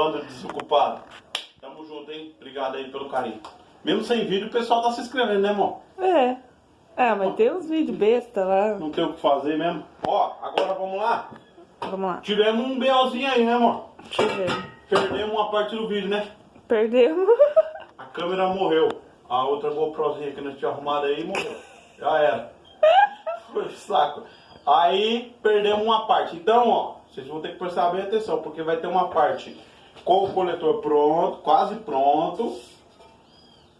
Bandos desocupados. Tamo junto, hein? Obrigado aí pelo carinho. Mesmo sem vídeo, o pessoal tá se inscrevendo, né, irmão? É. Ah, mas tem uns vídeos besta lá. Não tem o que fazer mesmo. Ó, agora vamos lá. Vamos lá. Tivemos um BOzinho aí, né, irmão? Tivemos. Perdemos uma parte do vídeo, né? Perdemos. A câmera morreu. A outra GoProzinha que nós tínhamos arrumado aí morreu. Já era. Foi saco. Aí perdemos uma parte. Então, ó, vocês vão ter que prestar bem atenção, porque vai ter uma parte com o coletor pronto, quase pronto.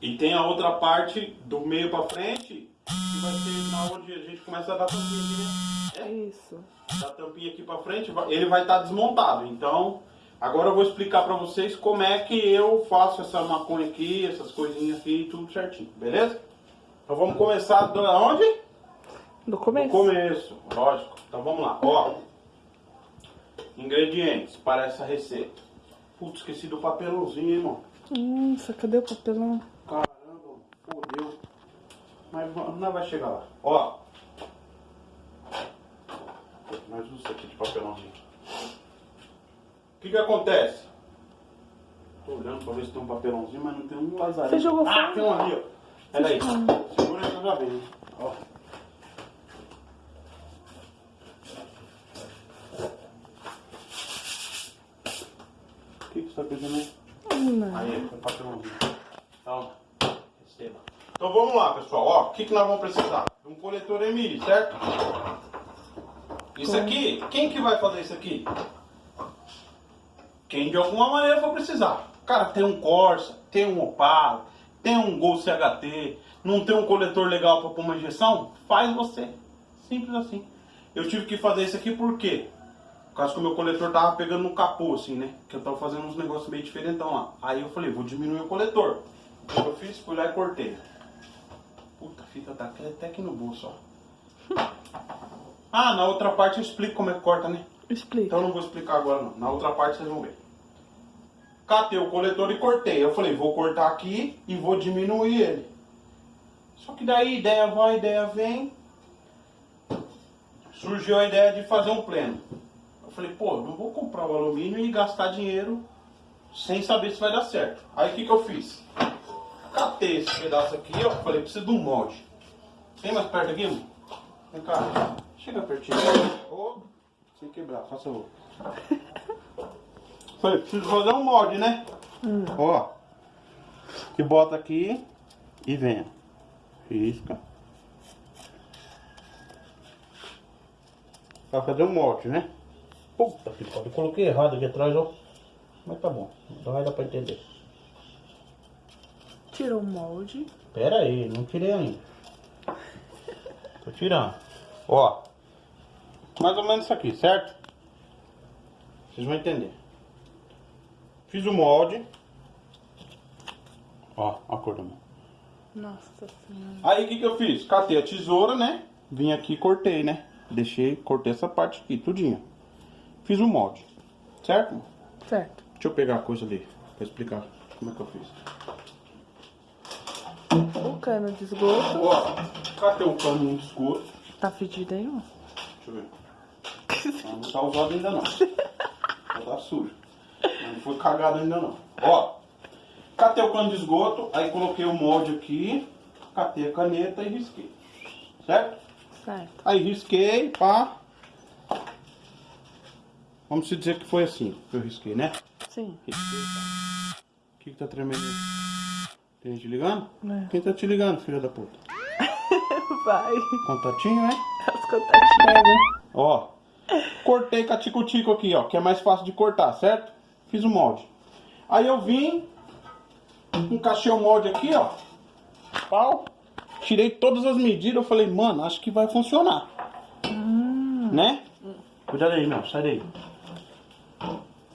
E tem a outra parte do meio pra frente, que vai ser na onde a gente começa a dar tampinha aqui, né? Isso. É, dar tampinha aqui pra frente, ele vai estar desmontado. Então, agora eu vou explicar pra vocês como é que eu faço essa maconha aqui, essas coisinhas aqui, tudo certinho, beleza? Então vamos começar da onde? Do Do começo. começo, lógico. Então vamos lá, ó. Ingredientes para essa receita. Putz, esqueci do papelãozinho, hein, irmão. Nossa, cadê o papelão? Caramba, fodeu. Mas não vai chegar lá. Ó. Mais um aqui de papelãozinho. O que que acontece? Tô olhando pra ver se tem um papelãozinho, mas não tem um lazarinho. Você jogou Ah, fora? tem um ali, ó. Pera aí. Segura eu já vejo. Ó. Tá? Não. Aí, papelãozinho. Então, receba. Então vamos lá, pessoal. Ó, o que, que nós vamos precisar? Um coletor MI, certo? Isso aqui, quem que vai fazer isso aqui? Quem de alguma maneira for precisar. Cara, tem um Corsa, tem um Opala, tem um Gol CHT, não tem um coletor legal para pôr uma injeção? Faz você. Simples assim. Eu tive que fazer isso aqui por quê? Por causa que o meu coletor tava pegando no capô, assim, né? Que eu tava fazendo uns negócios meio diferentão lá. Aí eu falei, vou diminuir o coletor. O que eu fiz? Fui lá e cortei. Puta, a fita tá até aqui no bolso, ó. Ah, na outra parte eu explico como é que corta, né? Explica. Então eu não vou explicar agora não. Na outra parte vocês vão ver. Catei o coletor e cortei. Eu falei, vou cortar aqui e vou diminuir ele. Só que daí ideia vai, ideia vem. Surgiu a ideia de fazer um pleno. Eu falei, pô, não vou comprar o alumínio e gastar dinheiro sem saber se vai dar certo. Aí o que, que eu fiz? Catei esse pedaço aqui, ó. Falei, preciso de um molde. Tem mais perto aqui, mano? Vem cá. Chega pertinho. Sem quebrar, faça favor. Falei, preciso fazer um molde, né? Ó. Que bota aqui e vem. Risca. Pra fazer um molde, né? Puta que pariu, eu coloquei errado aqui atrás, ó. Mas tá bom, então vai dar pra entender. Tirou o molde. Pera aí, não tirei ainda. Tô tirando. Ó. Mais ou menos isso aqui, certo? Vocês vão entender. Fiz o molde. Ó, a cor da mão. Nossa senhora. Aí o que, que eu fiz? Catei a tesoura, né? Vim aqui e cortei, né? Deixei, cortei essa parte aqui, tudinho. Fiz o molde. Certo? Certo. Deixa eu pegar a coisa ali pra explicar como é que eu fiz. O cano de esgoto. Ó, catei o cano de esgoto. Tá fedido aí, ó. Deixa eu ver. Não tá usado ainda não. Tá sujo. Não foi cagado ainda não. Ó, catei o cano de esgoto, aí coloquei o molde aqui, catei a caneta e risquei. Certo? Certo. Aí risquei, pá. Vamos se dizer que foi assim que eu risquei, né? Sim. Risquei, tá. O que que tá tremendo? Tem gente ligando? É. Quem tá te ligando, filha da puta? Vai. Contatinho, né? As contatinhas. Ó, cortei com a tico-tico aqui, ó, que é mais fácil de cortar, certo? Fiz o molde. Aí eu vim, encaixei o molde aqui, ó, pau, tirei todas as medidas, eu falei, mano, acho que vai funcionar. Né? Cuidado aí, não, sai daí.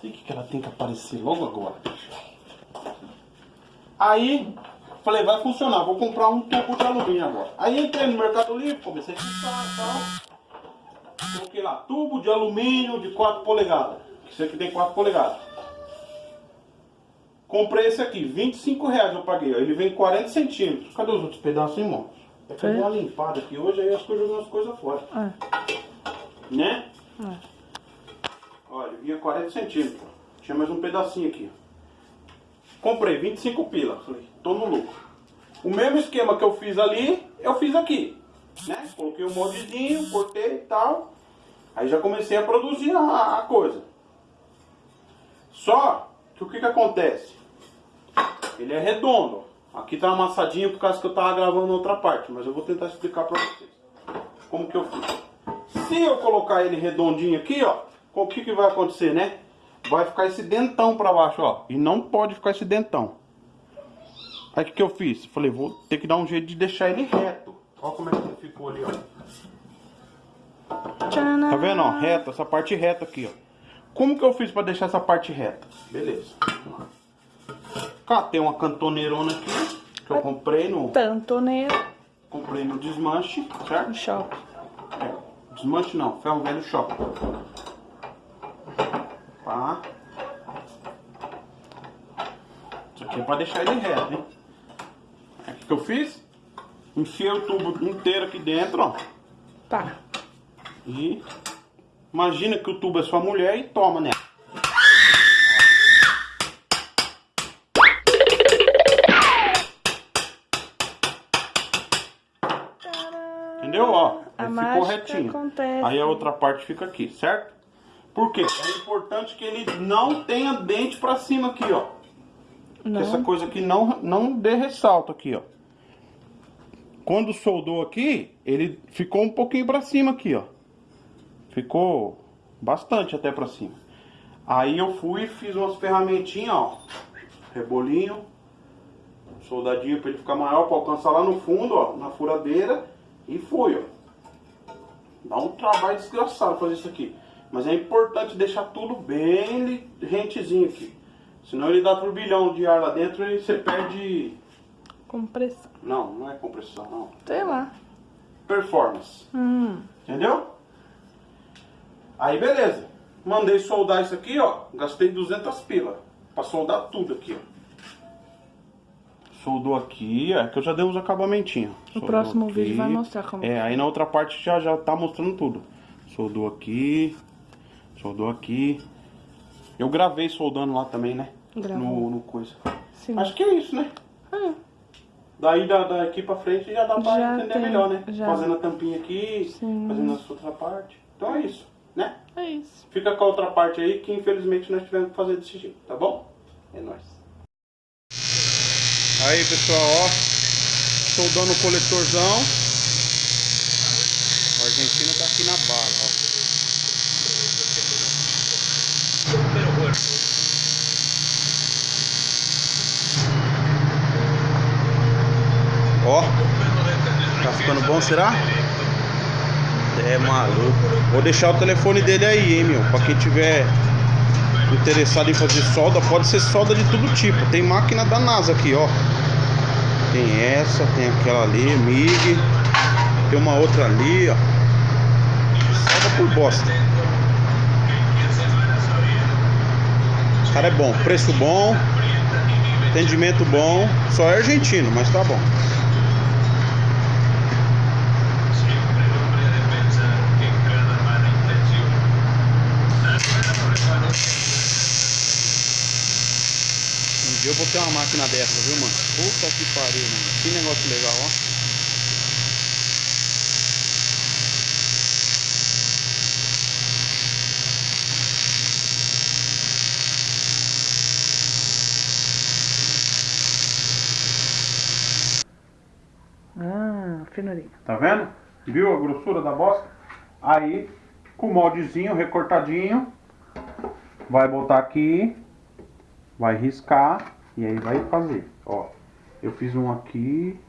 Sei que que ela tem que aparecer logo agora. Aí, falei, vai funcionar, vou comprar um tubo de alumínio agora. Aí entrei no Mercado Livre, comecei a clicar e tal. Coloquei lá, tubo de alumínio de 4 polegadas. Esse aqui tem 4 polegadas. Comprei esse aqui, 25 reais eu paguei. Ele vem 40 centímetros. Cadê os outros pedaços, irmão? É que eu dei uma limpada aqui hoje, aí as coisas jogando as coisas fora. É. Né? É. Olha, Vinha 40 centímetros. Tinha mais um pedacinho aqui. Comprei 25 pila. Falei, tô no lucro. O mesmo esquema que eu fiz ali, eu fiz aqui. Né? Coloquei um moldezinho, cortei e tal. Aí já comecei a produzir a, a coisa. Só que o que que acontece? Ele é redondo. Aqui tá amassadinho por causa que eu tava gravando outra parte. Mas eu vou tentar explicar pra vocês. Como que eu fiz. Se eu colocar ele redondinho aqui, ó. O que que vai acontecer, né? Vai ficar esse dentão pra baixo, ó. E não pode ficar esse dentão. Aí o que que eu fiz? Falei, vou ter que dar um jeito de deixar ele reto. Olha como é que ele ficou ali, ó. Tá vendo, ó? Reto, essa parte reta aqui, ó. Como que eu fiz pra deixar essa parte reta? Beleza. Catei uma cantoneirona aqui, que eu comprei no, Tantoneiro comprei no desmanche, certo? no shopping. É, desmanche não, ferro velho shopping. Pá. Isso aqui é pra deixar ele reto, hein? Aí o que eu fiz? Enfiei o tubo inteiro aqui dentro, ó. Pá. E imagina que o tubo é sua mulher e toma nela. Entendeu? Ó, A ficou retinho. acontece. Aí a outra parte fica aqui, certo? Por quê? É importante que ele não tenha dente pra cima aqui, ó. Que essa Não. coisa aqui não, não dê ressalto aqui, ó. Quando soldou aqui, ele ficou um pouquinho pra cima aqui, ó. Ficou bastante até pra cima. Aí eu fui e fiz umas ferramentinhas, ó. Rebolinho. Soldadinho pra ele ficar maior, pra alcançar lá no fundo, ó. Na furadeira. E foi, ó. Dá um trabalho desgraçado fazer isso aqui. Mas é importante deixar tudo bem rentezinho aqui. Senão ele dá turbilhão de ar lá dentro e você perde. Compressão. Não, não é compressão, não. Sei lá. Performance. Hum. Entendeu? Aí beleza. Mandei soldar isso aqui, ó. Gastei 200 pila. Pra soldar tudo aqui, ó. Soldou aqui, é que eu já dei uns acabamentinhos. O Soldou próximo aqui. vídeo vai mostrar como. É, aí na outra parte já, já tá mostrando tudo. Soldou aqui. Soldou aqui. Eu gravei soldando lá também, né? Gravou. No, no coisa. Sim. Acho que é isso, né? É. Daí da, daqui pra frente já dá pra Já entender tem, melhor, né? já. Fazendo a tampinha aqui, Sim. fazendo a outra parte. Então é isso, né? É isso. Fica com a outra parte aí que infelizmente nós tivemos que fazer desse jeito, tá bom? É nóis. Aí pessoal, ó. Soldando o coletorzão. O argentino tá aqui na bala, ó. Tá ficando bom, será? É maluco. Vou deixar o telefone dele aí, hein, meu. Pra quem tiver interessado em fazer solda, pode ser solda de todo tipo. Tem máquina da NASA aqui, ó. Tem essa, tem aquela ali, MIG. Tem uma outra ali, ó. Solda por bosta. O cara é bom, preço bom, atendimento bom. Só é argentino, mas tá bom. Um dia eu vou ter uma máquina dessa, viu, mano? Puta que pariu, mano. Que negócio legal, ó. Ah, finurinha. Tá vendo? Viu a grossura da bosta? Aí, com o moldezinho recortadinho, vai botar aqui, vai riscar e aí vai fazer. Ó, eu fiz um aqui,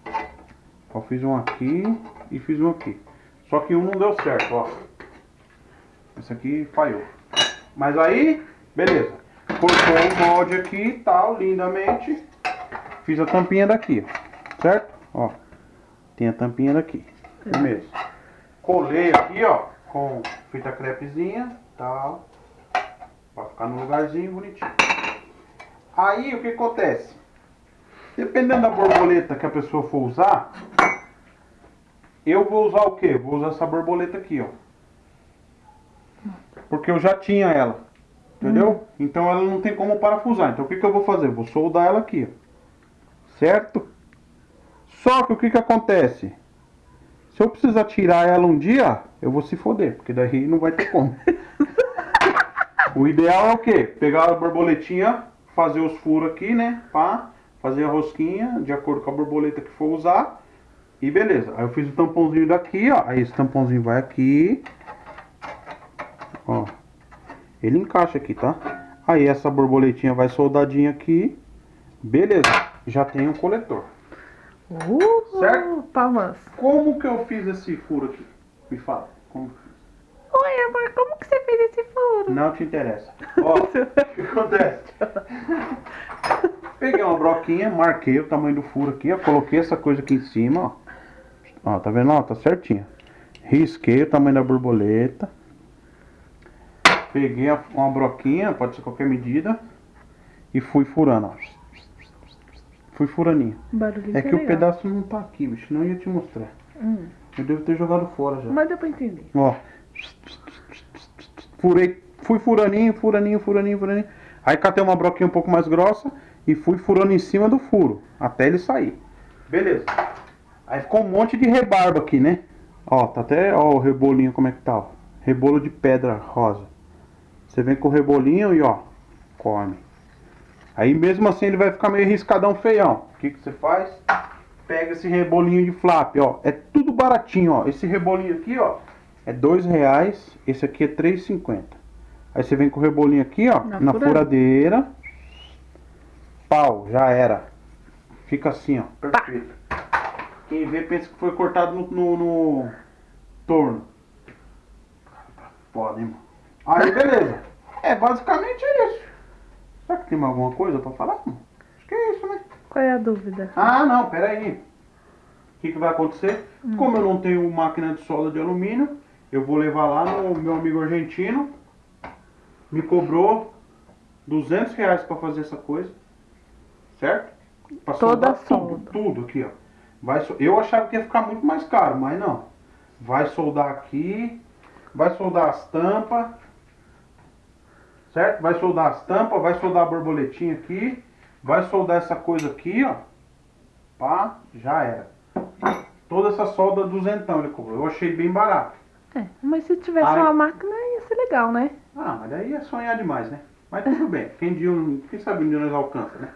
ó, fiz um aqui e fiz um aqui. Só que um não deu certo, ó. Esse aqui falhou. Mas aí, beleza. Cortou o molde aqui e tal, lindamente. Fiz a tampinha daqui. Certo? Ó. Tem a tampinha daqui. Firmeza. Colei aqui, ó, com fita crepezinha, tal. Pra ficar no lugarzinho bonitinho. Aí o que acontece? Dependendo da borboleta que a pessoa for usar, eu vou usar o que? Vou usar essa borboleta aqui, ó. Porque eu já tinha ela. Entendeu? Então ela não tem como parafusar. Então o que, que eu vou fazer? Eu vou soldar ela aqui, ó. Certo? Só que o que, que acontece? Se eu precisar tirar ela um dia, eu vou se foder, porque daí não vai ter como. o ideal é o quê? Pegar a borboletinha, fazer os furos aqui, né? Pá, fazer a rosquinha de acordo com a borboleta que for usar. E beleza. Aí eu fiz o tampãozinho daqui, ó. Aí esse tampãozinho vai aqui. Ó. Ele encaixa aqui, tá? Aí essa borboletinha vai soldadinha aqui. Beleza. Já tem um coletor. Uh, Certo? Palmas. Como que eu fiz esse furo aqui? Me fala. Como que eu fiz? Oi, amor, como que você fez esse furo? Não te interessa. Ó, o que acontece? Peguei uma broquinha, marquei o tamanho do furo aqui, ó. Coloquei essa coisa aqui em cima, ó. Ó, tá vendo? Ó, tá certinho. Risquei o tamanho da borboleta. Peguei uma broquinha, pode ser qualquer medida. E fui furando, ó. Fui furaninho. Barulhinho É que o pedaço não tá aqui, bicho, eu ia te mostrar. Hum, Eu devo ter jogado fora já. mas deu pra entender. Ó. Furei, fui furaninho, furaninho, furaninho, furaninho. Aí catei uma broquinha um pouco mais grossa e fui furando em cima do furo, até ele sair. Beleza. Aí ficou um monte de rebarba aqui, né? Ó, tá até, ó, o rebolinho como é que tá, ó. Rebolo de pedra rosa. Você vem com o rebolinho e ó, come. Aí mesmo assim ele vai ficar meio riscadão feião. O que que você faz? Pega esse rebolinho de flap, ó. É tudo baratinho, ó. Esse rebolinho aqui, ó, é dois reais. Esse aqui é três e cinquenta. Aí você vem com o rebolinho aqui, ó, Na na, furadeira. furadeira. Pau, já era. Fica assim, ó, perfeito. Quem vê pensa que foi cortado no, no, no torno. Foda, hein, mano. Aí, beleza. É basicamente isso. Será que tem mais alguma coisa pra falar? mano? Acho que é isso, né? Qual é a dúvida? Ah, não, peraí. O que, que vai acontecer? Como eu não tenho máquina de solda de alumínio, eu vou levar lá no meu amigo argentino. Me cobrou 200 reais pra fazer essa coisa. Certo? Pra Toda a soldar tudo, solda. tudo aqui, ó. Vai, eu achava que ia ficar muito mais caro, mas não. Vai soldar aqui, vai soldar as tampas, certo? Vai soldar as tampas, vai soldar a borboletinha aqui, vai soldar essa coisa aqui, ó. Pá, já era. Toda essa solda duzentão ele cobrou. Eu achei bem barato. É, mas se tivesse Ai. uma máquina ia ser legal, né? Ah, mas daí é sonhar demais, né? Mas tudo bem. Quem, dia, quem sabe um dia nós alcança, né?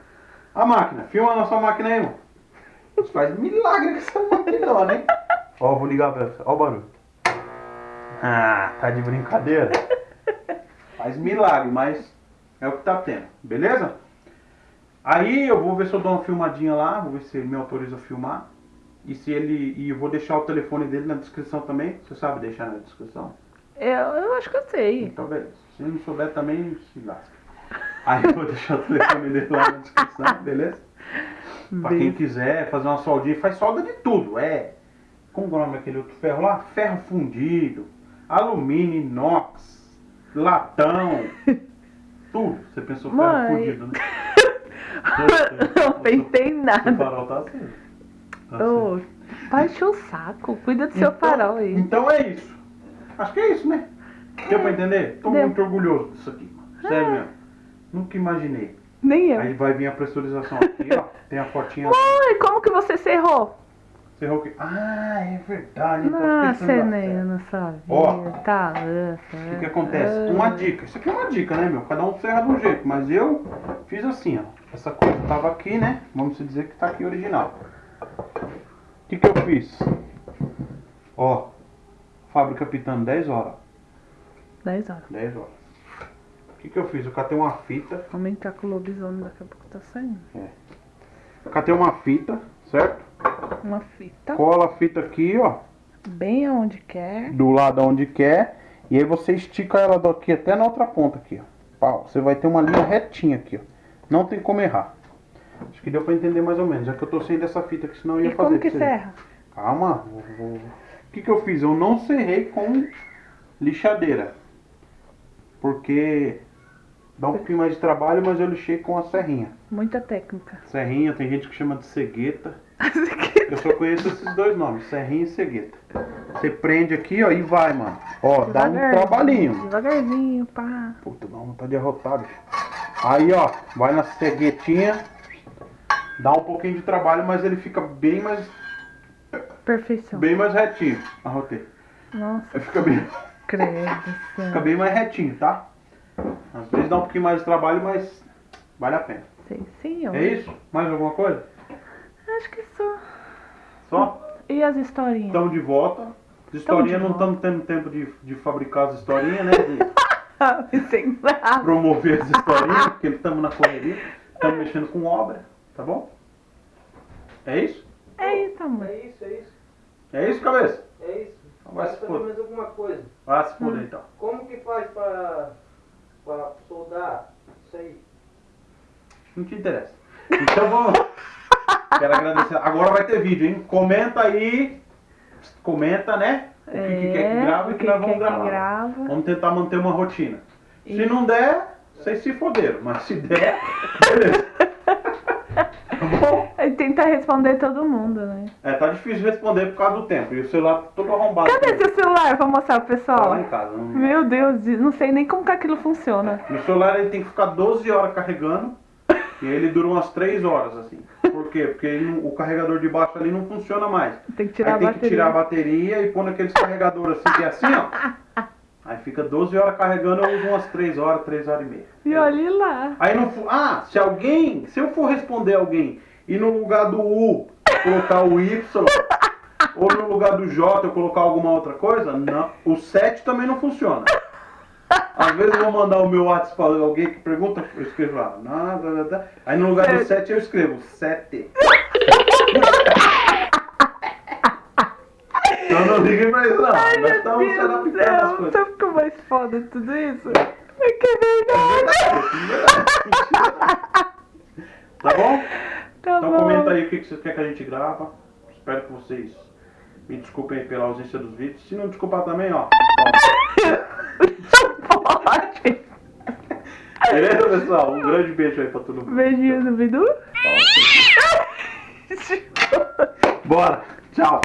A máquina. Filma a nossa máquina aí, irmão. Você faz milagre com essa máquina, né? Ó, vou ligar pra você. Ó o barulho. Ah, tá de brincadeira? Faz milagre, mas é o que tá tendo. Beleza? Aí eu vou ver se eu dou uma filmadinha lá. Vou ver se ele me autoriza a filmar. E se ele. E eu vou deixar o telefone dele na descrição também. Você sabe deixar na descrição? Eu, eu acho que eu sei. Então, beleza. Se não souber também, se lasca. Aí eu vou deixar o telefone dele lá na descrição, beleza? Pra quem quiser fazer uma soldinha, faz solda de tudo. É. Como é o nome daquele outro ferro lá? Ferro fundido, alumínio, inox, latão. tudo. Você pensou ferro Mãe. fundido, né? não pensei em O nada. farol tá assim. Tá assim. Ô, baixa o saco. Cuida do seu Então- farol aí. Então é isso. Acho que é isso, né? Deu pra entender? Tô Deu. muito orgulhoso disso aqui. Sério mesmo. Nunca imaginei. Nem eu. Aí vai vir a pressurização aqui, ó. Tem a fotinha. Mãe, como que você cerrou? Cerrou aqui. Ah, é verdade. então Ah, esquecendo você da nem serra. não sabia. Ó. Tá, O que, que acontece? Uma dica. Isso aqui é uma dica, né, meu? Cada um serra de um jeito. Mas eu fiz assim, ó. Essa coisa tava aqui, né? Vamos dizer que tá aqui original. O que, que eu fiz? Ó. Fábrica pitando 10 horas. 10 horas. 10 horas. O que, que eu fiz? Eu catei uma fita. Aumentar com o lobisomem daqui a pouco tá saindo. Eu catei uma fita, certo? Uma fita. Cola a fita aqui, ó. Bem aonde quer. do lado onde quer e aí você estica ela daqui até na outra ponta aqui, ó. Pau, você vai ter uma linha retinha aqui, ó. Não tem como errar. Acho que deu pra entender mais ou menos. É que eu tô sem dessa fita aqui, senão eu ia E fazer. como que você. Calma. vou- vou- O que que eu fiz? Eu não serrei com lixadeira. Porque dá um pouquinho mais de trabalho, mas eu lixei com a serrinha. Muita técnica. Serrinha, tem gente que chama de cegueta. Eu só conheço esses dois nomes, serrinha e cegueta. Você prende aqui, ó, e vai, mano. Ó, dá um trabalhinho. Devagarzinho, pá. Puta, dá vontade de arrotar, bicho. Aí, ó, vai na ceguetinha. Dá um pouquinho de trabalho, mas ele fica bem mais, Perfeição. bem mais retinho. Arrotei. Nossa, Aí Fica bem, credo. fica bem mais retinho, tá? Às vezes dá um pouquinho mais de trabalho, mas vale a pena. Sei sim, ó. É isso? Mais alguma coisa? Acho que só. Só? E as historinhas? Estamos de volta. As historinhas não estamos tendo tempo de, de fabricar as historinhas, né? De Sem nada. promover as historinhas, porque estamos na correria. Estamos mexendo com obra, tá bom? É isso? É isso, amor. É isso, é isso. É isso, cabeça? É isso. Vai Vai se fazer foder. mais alguma coisa. Vai se foder então. Como que faz pra, pra soldar isso aí? Não te interessa. Então vamos. Quero agradecer. Agora vai ter vídeo, hein? Comenta aí. Comenta, né? O que, que quer que grave e o que, É, o nós vamos quer que gravar. grava. Vamos tentar manter uma rotina. Se E- não der, vocês se foderam. Mas se der, beleza. Tá tentar responder todo mundo, né? É, tá difícil responder por causa do tempo. E o celular tá todo arrombado. Cadê seu celular pra mostrar pro Tá pessoal? lá em casa. Não... Meu Deus, não sei nem como que aquilo funciona. No celular ele tem que ficar 12 horas carregando. E ele dura umas 3 horas, assim. Por quê? Porque não- o carregador de baixo ali não funciona mais. Tem que tirar aí tem a que bateria. tirar a bateria e pôr naqueles carregadores assim, que é assim, ó. Aí fica 12 horas carregando, eu uso umas 3 horas, 3 horas e meia. E olhe lá. Aí não Ah, se alguém. Se eu for responder alguém e no lugar do U colocar o Y, ou no lugar do J eu colocar alguma outra coisa, não. O 7 também não funciona. Às vezes eu vou mandar o meu WhatsApp pra alguém que pergunta, eu escrevo lá, nada. Aí no lugar do Sete. 7 eu escrevo 7. Então não liguem pra isso não. Ai, Nós estamos se adaptando às coisas. Sabe o que é mais foda tudo isso? É que é verdade. Tá bom? Então comenta aí o que que vocês querem que a gente grava. Espero que vocês me desculpem pela ausência dos vídeos. Se não desculpar também, ó. Pode. Beleza, pessoal? Um grande beijo aí pra todo mundo. Beijinho do Bidu. Bora. Tchau.